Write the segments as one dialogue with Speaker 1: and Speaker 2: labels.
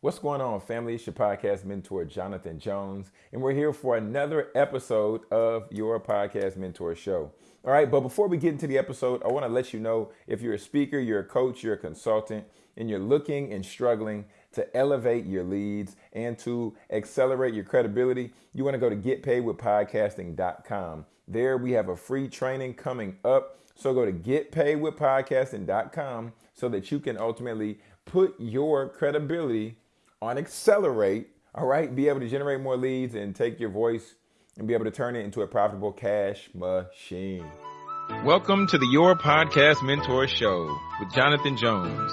Speaker 1: What's going on, family? It's your podcast mentor, Jonathan Jones, and we're here for another episode of your podcast mentor show. All right, but before we get into the episode, I want to let you know if you're a speaker, you're a coach, you're a consultant, and you're looking and struggling to elevate your leads and to accelerate your credibility, you want to go to getpaidwithpodcasting.com. There we have a free training coming up. So go to getpaidwithpodcasting.com so that you can ultimately put your credibility on accelerate, all right? Be able to generate more leads and take your voice and be able to turn it into a profitable cash machine. Welcome to the Your Podcast Mentor Show with Jonathan Jones.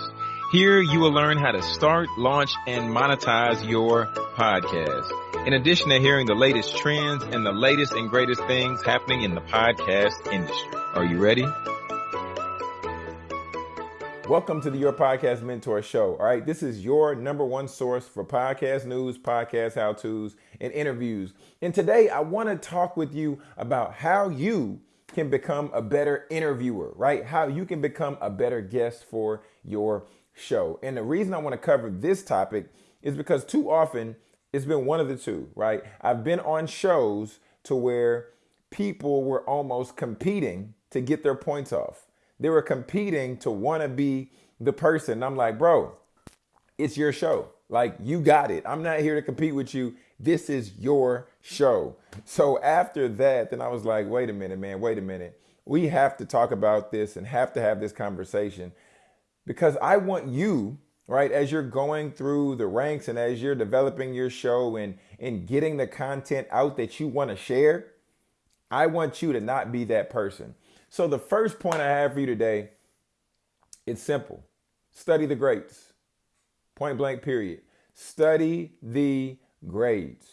Speaker 1: Here you will learn how to start, launch, and monetize your podcast. In addition to hearing the latest trends and the latest and greatest things happening in the podcast industry. Are you ready? Welcome to the Your Podcast Mentor Show. All right, this is your number one source for podcast news, podcast how to's, and interviews. And today I want to talk with you about how you can become a better interviewer, right? How you can become a better guest for your show. And the reason I want to cover this topic is because too often it's been one of the two, right? I've been on shows to where people were almost competing to get their points off they were competing to want to be the person. I'm like, bro, it's your show. Like, you got it. I'm not here to compete with you. This is your show. So after that, then I was like, wait a minute, man, wait a minute. We have to talk about this and have to have this conversation because I want you, right, as you're going through the ranks and as you're developing your show and, and getting the content out that you want to share, I want you to not be that person. So the first point I have for you today, it's simple. Study the greats. Point blank period. Study the greats.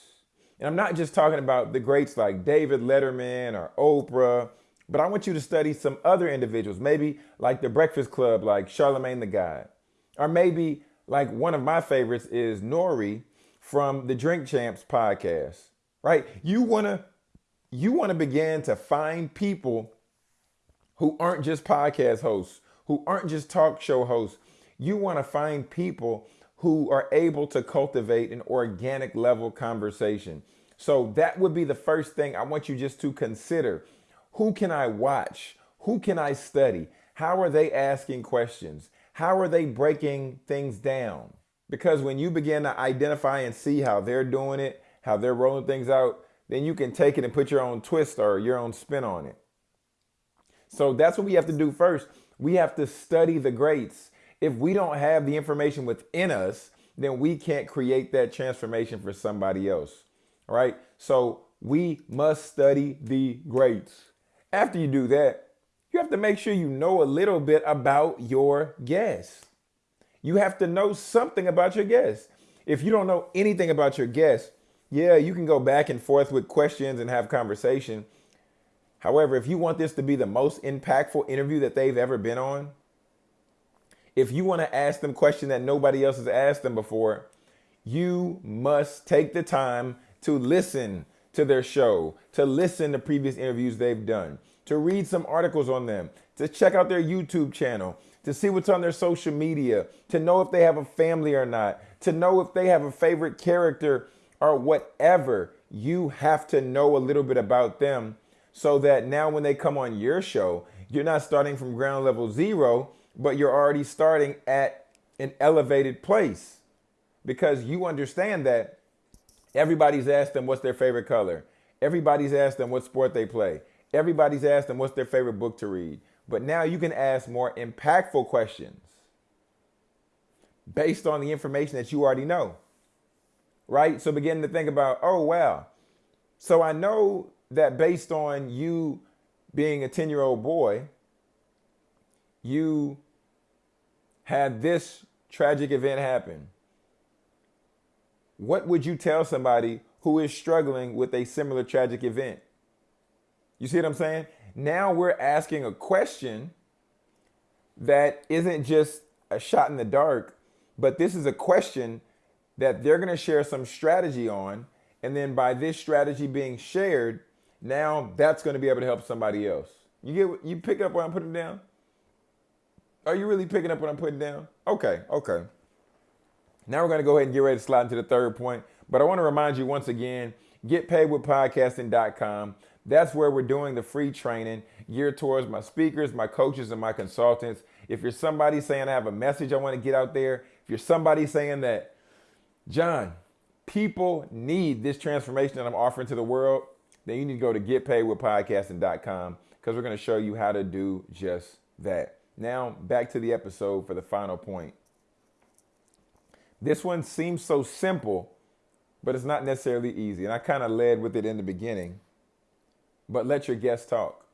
Speaker 1: And I'm not just talking about the greats like David Letterman or Oprah, but I want you to study some other individuals, maybe like the Breakfast Club, like Charlamagne tha God. Or maybe like one of my favorites is N.O.R.E. from the Drink Champs podcast, right? You want to you want to begin to find people who aren't just podcast hosts, who aren't just talk show hosts. You want to find people who are able to cultivate an organic level conversation. So that would be the first thing I want you just to consider. Who can I watch? Who can I study? How are they asking questions? How are they breaking things down? Because when you begin to identify and see how they're doing it, how they're rolling things out, then you can take it and put your own twist or your own spin on it. So that's what we have to do first. We have to study the greats. If we don't have the information within us, then we can't create that transformation for somebody else. All right. So we must study the greats. After you do that, you have to make sure you know a little bit about your guest. You have to know something about your guest. If you don't know anything about your guest, yeah, you can go back and forth with questions and have conversation. However, if you want this to be the most impactful interview that they've ever been on, if you want to ask them questions that nobody else has asked them before, you must take the time to listen to their show, to listen to previous interviews they've done, to read some articles on them, to check out their YouTube channel, to see what's on their social media, to know if they have a family or not, to know if they have a favorite character or whatever. You have to know a little bit about them so that now when they come on your show, you're not starting from ground level zero, but you're already starting at an elevated place because you understand that everybody's asked them what's their favorite color. Everybody's asked them what sport they play. Everybody's asked them what's their favorite book to read. But now you can ask more impactful questions based on the information that you already know. Right? So begin to think about, oh, wow. So I know that based on you being a 10 year old boy, you had this tragic event happen. What would you tell somebody who is struggling with a similar tragic event? You see what I'm saying? Now we're asking a question that isn't just a shot in the dark, but this is a question that they're going to share some strategy on. And then by this strategy being shared, now that's going to be able to help somebody else. You get you pick up what I'm putting down? Are you really picking up what I'm putting down? Okay, okay. Now we're going to go ahead and get ready to slide into the third point. But I want to remind you once again getpaidwithpodcasting.com. That's where we're doing the free training geared towards my speakers, my coaches, and my consultants. If you're somebody saying I have a message I want to get out there, if you're somebody saying that, John, people need this transformation that I'm offering to the world, then you need to go to getpaidwithpodcasting.com because we're going to show you how to do just that. Now, back to the episode for the final point. This one seems so simple, but it's not necessarily easy. And I kind of led with it in the beginning. But let your guests talk.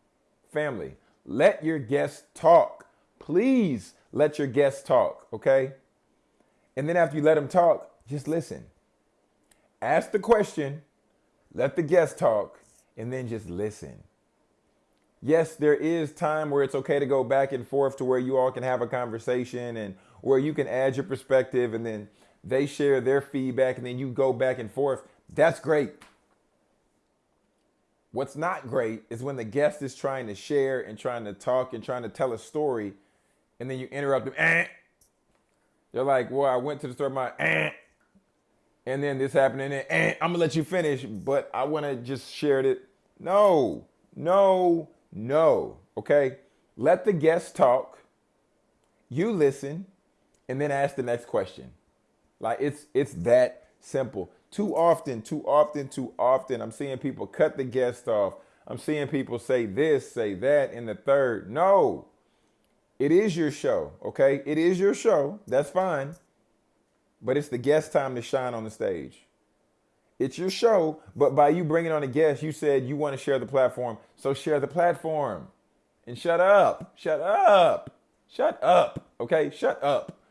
Speaker 1: Family, let your guests talk. Please let your guests talk, okay? And then after you let them talk, just listen. Ask the question, let the guest talk, and then just listen. Yes, there is time where it's okay to go back and forth to where you all can have a conversation and where you can add your perspective and then they share their feedback and then you go back and forth. That's great. What's not great is when the guest is trying to share and trying to talk and trying to tell a story and then you interrupt them. Eh. They're like, well, I went to the store, my eh. And then this happened, and then I'm gonna let you finish, but I wanna just share it. No, no, no. Okay? Let the guest talk, you listen, and then ask the next question. Like it's it's that simple. Too often, too often, too often, I'm seeing people cut the guest off. I'm seeing people say this, say that, in the third. No, it is your show, okay? It is your show. That's fine. But it's the guest time to shine on the stage. It's your show, but by you bringing on a guest, you said you want to share the platform. So share the platform. And shut up. Shut up. Shut up. Okay? Shut up.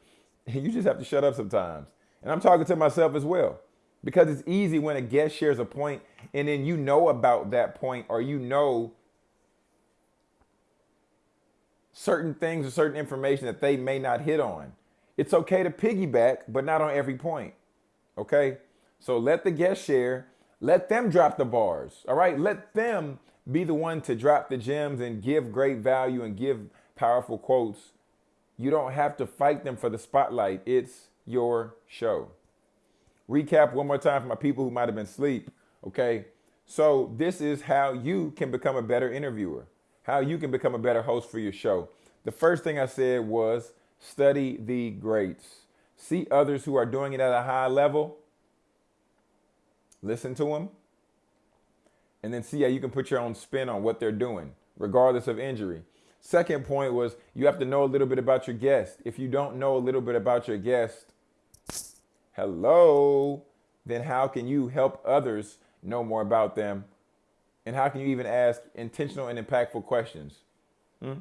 Speaker 1: You just have to shut up sometimes. And I'm talking to myself as well. Because it's easy when a guest shares a point and then you know about that point or you know certain things or certain information that they may not hit on. It's okay to piggyback, but not on every point. Okay? So let the guest share. Let them drop the bars. All right? Let them be the one to drop the gems and give great value and give powerful quotes. You don't have to fight them for the spotlight. It's your show. Recap one more time for my people who might have been asleep. Okay. So, this is how you can become a better interviewer, how you can become a better host for your show. The first thing I said was study the greats. See others who are doing it at a high level, listen to them, and then see how you can put your own spin on what they're doing, regardless of injury. Second point was you have to know a little bit about your guest. If you don't know a little bit about your guest, hello, then how can you help others know more about them? And how can you even ask intentional and impactful questions? Hmm?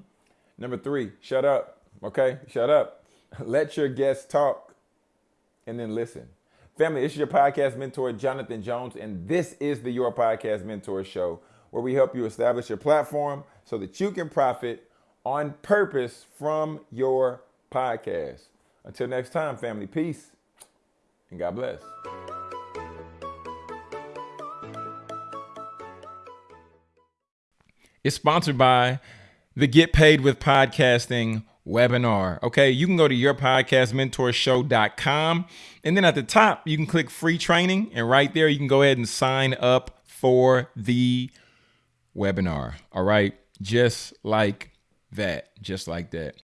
Speaker 1: Number three, shut up. Okay, shut up. Let your guests talk and then listen. Family, this is your podcast mentor, Jonathan Jones, and this is the Your Podcast Mentor Show, where we help you establish your platform so that you can profit on purpose from your podcast. Until next time, family, peace and God bless. It's sponsored by the Get Paid with Podcasting webinar. Okay, you can go to yourpodcastmentorshow.com and then at the top you can click free training and right there you can go ahead and sign up for the webinar. All right, just like that, just like that.